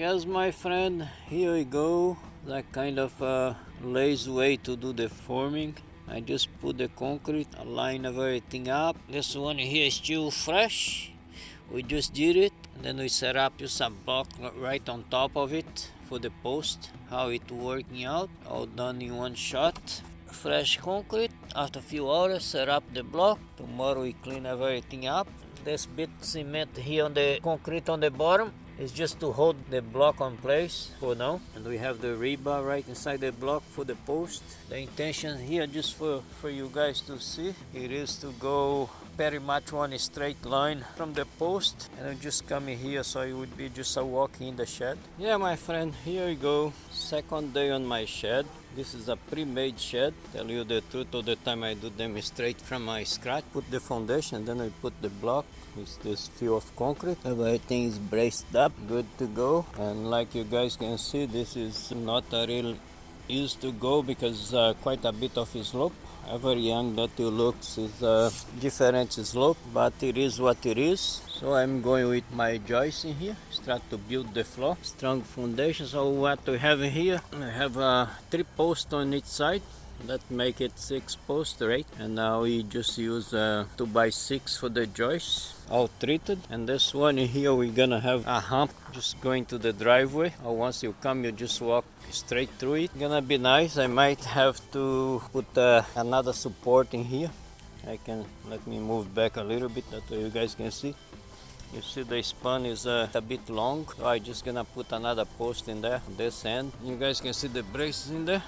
Yes, my friend, here we go. That kind of uh, lazy way to do the forming. I just put the concrete, align everything up. This one here is still fresh. We just did it. And then we set up just a block right on top of it for the post. How it working out. All done in one shot. Fresh concrete. After a few hours, set up the block. Tomorrow we clean everything up. This bit cement here on the concrete on the bottom is just to hold the block on place for now. And we have the rebar right inside the block for the post. The intention here just for for you guys to see it is to go very much one straight line from the post and I'm just coming here so it would be just a walk in the shed. Yeah my friend here we go. Second day on my shed. This is a pre-made shed. Tell you the truth all the time I do them straight from my scratch. Put the foundation then I put the block. With this few of concrete. Everything is braced up good to go. And like you guys can see this is not a real easy to go because uh, quite a bit of slope every young that you looks is a different slope but it is what it is. So i'm going with my joist in here. Start to build the floor. Strong foundation. So what we have here i have uh, three posts on each side that make it six post right? And now we just use uh, two by six for the joists all treated. And this one here we're gonna have a hump just going to the driveway. Or once you come you just walk straight through it. Gonna be nice. I might have to put uh, another support in here. I can let me move back a little bit that way you guys can see. You see the span is uh, a bit long. So i just gonna put another post in there this end. You guys can see the braces in there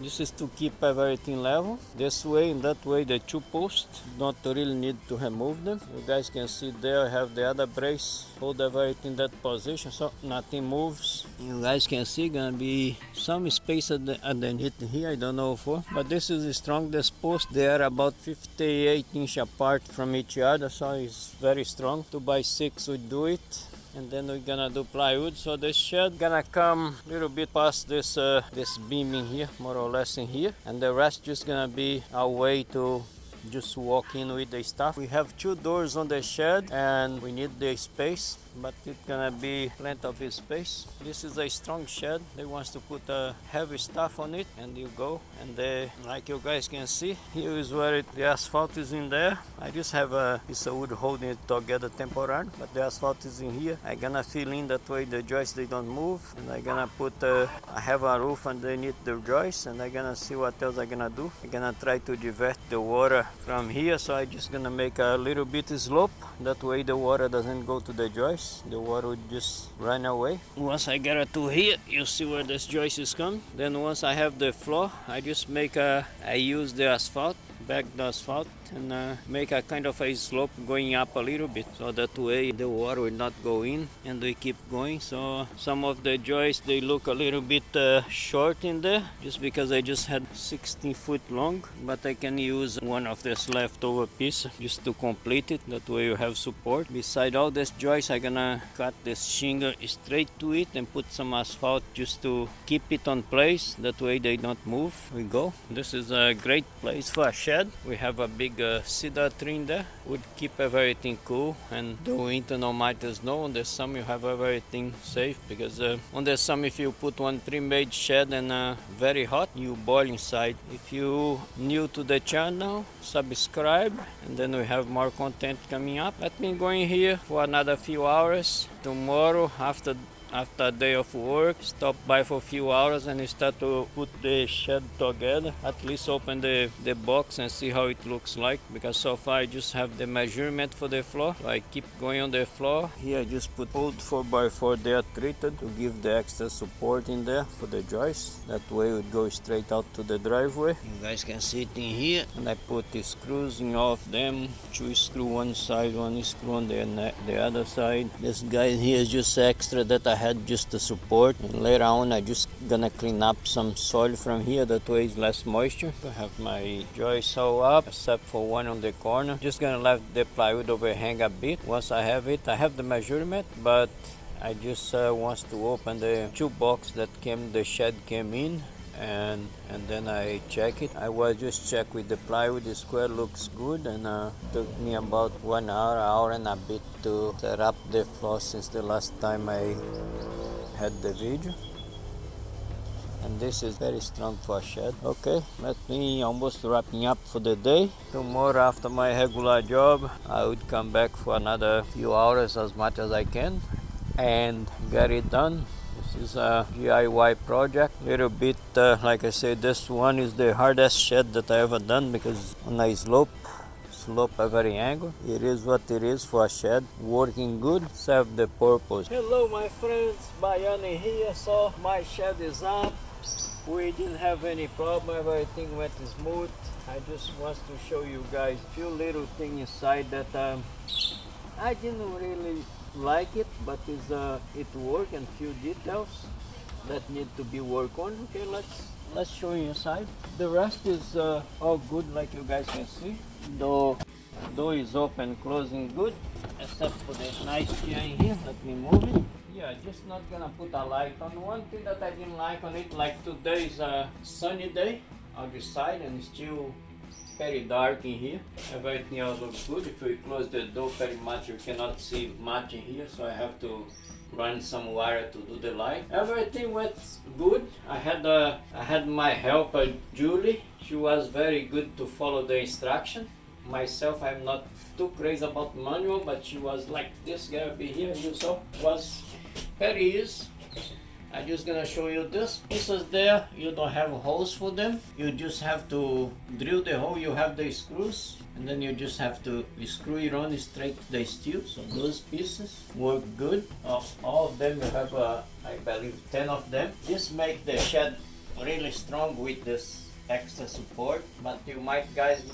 this is to keep everything level. This way and that way the two posts don't really need to remove them. You guys can see there I have the other brace hold everything in that position so nothing moves. You guys can see gonna be some space at the, underneath here I don't know for but this is the strongest post. They are about 58 inch apart from each other so it's very strong. 2 by 6 would do it and then we're gonna do plywood. So the shed gonna come a little bit past this uh, this beam in here more or less in here. And the rest just gonna be a way to just walk in with the stuff. We have two doors on the shed and we need the space but it's gonna be plenty of space. This is a strong shed. They wants to put a heavy stuff on it and you go and they like you guys can see here is where it, the asphalt is in there. I just have a piece of wood holding it together temporarily but the asphalt is in here. I gonna fill in that way the joists they don't move. And i gonna put uh, i have a roof underneath the joists and i gonna see what else i gonna do. I gonna try to divert the water from here. So i just gonna make a little bit slope. That way the water doesn't go to the the water would just run away. Once I get it to here you see where this joist is coming then once I have the floor I just make a I use the asphalt back the asphalt and uh, make a kind of a slope going up a little bit. So that way the water will not go in and they keep going. So some of the joists they look a little bit uh, short in there just because I just had 16 foot long but I can use one of this leftover piece just to complete it. That way you have support. Beside all this joists I'm gonna cut this shingle straight to it and put some asphalt just to keep it on place. That way they don't move. We go. This is a great place for a shed. We have a big uh, there would keep everything cool and the winter no matter snow on the summer you have everything safe because uh, on the summer if you put one pre-made shed and uh, very hot you boil inside. If you new to the channel subscribe and then we have more content coming up. Let me go in here for another few hours. Tomorrow after after a day of work stop by for a few hours and start to put the shed together. At least open the the box and see how it looks like because so far I just have the measurement for the floor. So I keep going on the floor. Here I just put old 4x4 there treated to give the extra support in there for the joist that way it would go straight out to the driveway. You guys can see it in here. And I put the screws in all of them. Two screw one side one screw on the, the other side. This guy here is just extra that I had just the support. And later on I just gonna clean up some soil from here that way less moisture I have my joist all up except for one on the corner. Just gonna let the plywood overhang a bit. Once I have it I have the measurement but I just uh, wants to open the two box that came the shed came in and and then I check it. I was just check with the plywood the square looks good and uh, took me about one hour hour and a bit to set up the floor since the last time I had the video. And this is very strong for a shed. Okay let me almost wrapping up for the day. Tomorrow after my regular job i would come back for another few hours as much as i can and get it done this is a DIY project. Little bit uh, like I said this one is the hardest shed that I ever done because on a slope slope at every angle. It is what it is for a shed working good serve the purpose. Hello my friends. Bayani here. So my shed is up. We didn't have any problem. Everything went smooth. I just want to show you guys few little things inside that um, i didn't really like it but it's uh, it worked and few details that need to be worked on. Okay let's let's show you inside. The rest is uh, all good like you guys can see. Door door is open closing good except for the nice chair in here. Let me move it. Yeah just not gonna put a light on. One thing that i didn't like on it like today is a sunny day outside and still very dark in here. Everything else looks good. If we close the door very much you cannot see much in here so i have to run some wire to do the light. Everything went good. I had uh, i had my helper julie. She was very good to follow the instruction. Myself i'm not too crazy about manual but she was like this guy be here you saw. Was very easy I'm just gonna show you this pieces there. You don't have holes for them. You just have to drill the hole. You have the screws and then you just have to screw it on straight to the steel. So those pieces work good. Of all of them you have uh, I believe 10 of them. This make the shed really strong with this extra support but you might guys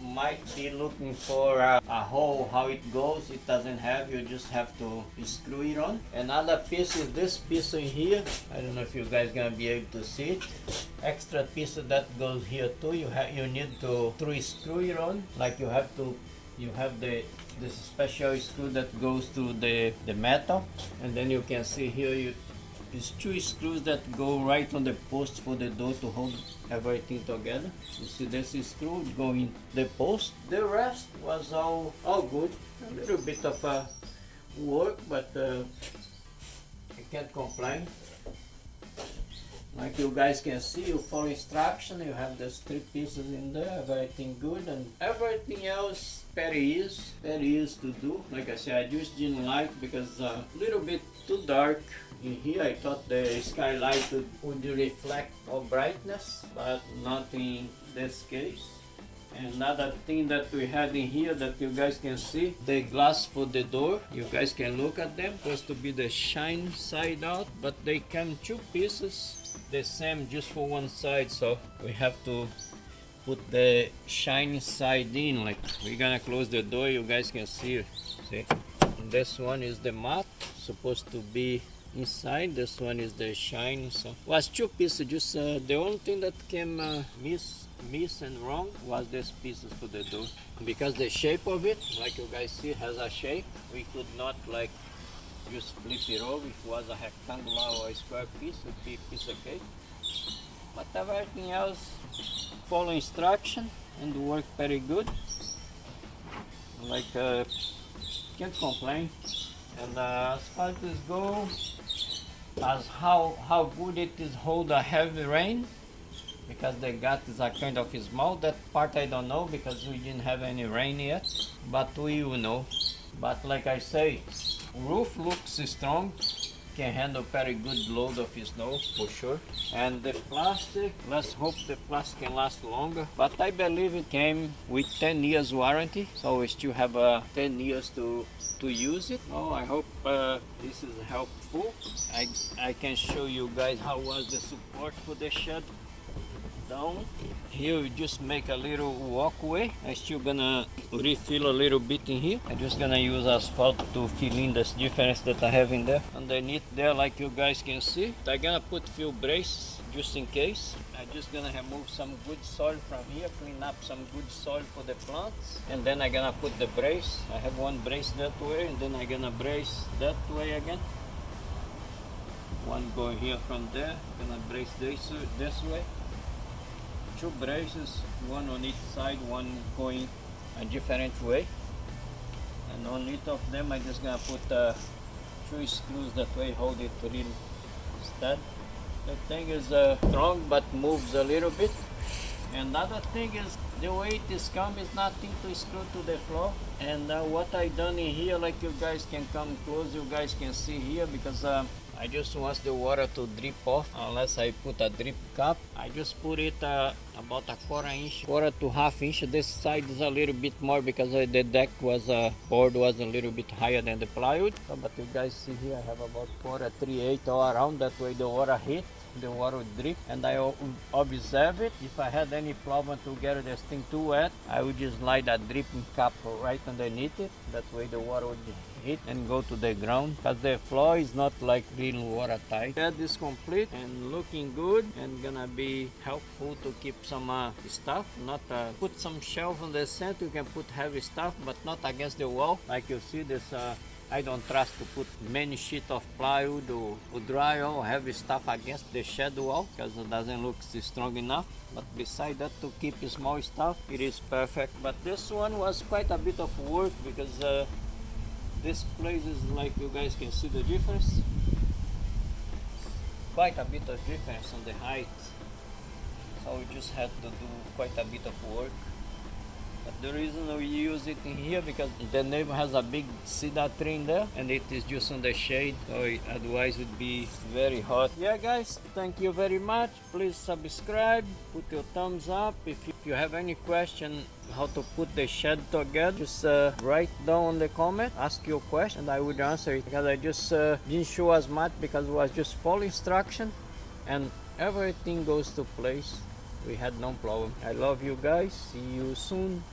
might be looking for a, a, hole how it goes. It doesn't have you just have to screw it on. Another piece is this piece in here. I don't know if you guys gonna be able to see it. Extra piece that goes here too. You have you need to through screw it on. Like you have to you have the this special screw that goes through the the metal. And then you can see here you these two screws that go right on the post for the door to hold everything together. You see this is screw going the post. The rest was all, all good. A little bit of uh, work, but uh, I can't complain. Like you guys can see, you follow instruction, you have these three pieces in there, everything good, and everything else very easy, very easy to do. Like I said, I just didn't like because a uh, little bit too dark in here. I thought the skylight would, would reflect all brightness but not in this case. Another thing that we had in here that you guys can see the glass for the door. You guys can look at them supposed to be the shine side out but they come two pieces the same just for one side so we have to put the shiny side in like we're gonna close the door you guys can see see? This one is the mat supposed to be inside this one is the shiny so. Was two pieces just uh, the only thing that came uh, miss miss and wrong was this pieces for the door. Because the shape of it like you guys see has a shape we could not like just flip it over if it was a rectangular or a square piece it would be a piece of cake but everything else follow instruction and work very good. Like uh, can't complain. And uh, as far as this goes as how how good it is hold a heavy rain because the gut is a kind of small that part I don't know because we didn't have any rain yet but we will know. But like I say roof looks strong can handle very good load of snow for sure. And the plastic let's hope the plastic can last longer. But I believe it came with 10 years warranty so we still have uh, 10 years to to use it. Oh I hope uh, this is helpful. I, I can show you guys how was the support for the shed down. Here we just make a little walkway. I'm still gonna refill a little bit in here. I'm just gonna use asphalt to fill in this difference that I have in there. Underneath there like you guys can see I'm gonna put few braces just in case. I'm just gonna remove some good soil from here clean up some good soil for the plants. And then I'm gonna put the brace. I have one brace that way and then I'm gonna brace that way again. One going here from there gonna brace this this way two braces, one on each side, one going a different way. And on each of them I'm just gonna put uh, two screws that way hold it really that the thing is uh, strong but moves a little bit. And other thing is the way is come is nothing to screw to the floor. And uh, what I done in here like you guys can come close you guys can see here because uh, I just want the water to drip off unless I put a drip cap. I just put it uh, about a quarter inch, quarter to half inch. This side is a little bit more because uh, the deck was, uh, board was a little bit higher than the plywood. So, but you guys see here I have about quarter three eight all around that way the water hit the water would drip and I observe it. If I had any problem to get this thing too wet, I would just slide a dripping cap right underneath it. That way the water would hit and go to the ground because the floor is not like real watertight. Bed is complete and looking good and gonna be helpful to keep some uh, stuff. Not uh, put some shelf on the center. You can put heavy stuff but not against the wall. Like you see this uh, I don't trust to put many sheet of plywood or, or drywall or heavy stuff against the shed wall because it doesn't look strong enough. But beside that to keep small stuff, it is perfect. But this one was quite a bit of work because uh, this place is like you guys can see the difference. Quite a bit of difference on the height. So we just had to do quite a bit of work. The reason we use it in here because the neighbor has a big cedar tree in there and it is just on the shade so it, otherwise it would be very hot. Yeah guys, thank you very much. Please subscribe, put your thumbs up. If you, have any question how to put the shed together, just uh, write down the comment, ask your question and I would answer it because I just uh, didn't show as much because it was just full instruction and everything goes to place we had no problem i love you guys see you soon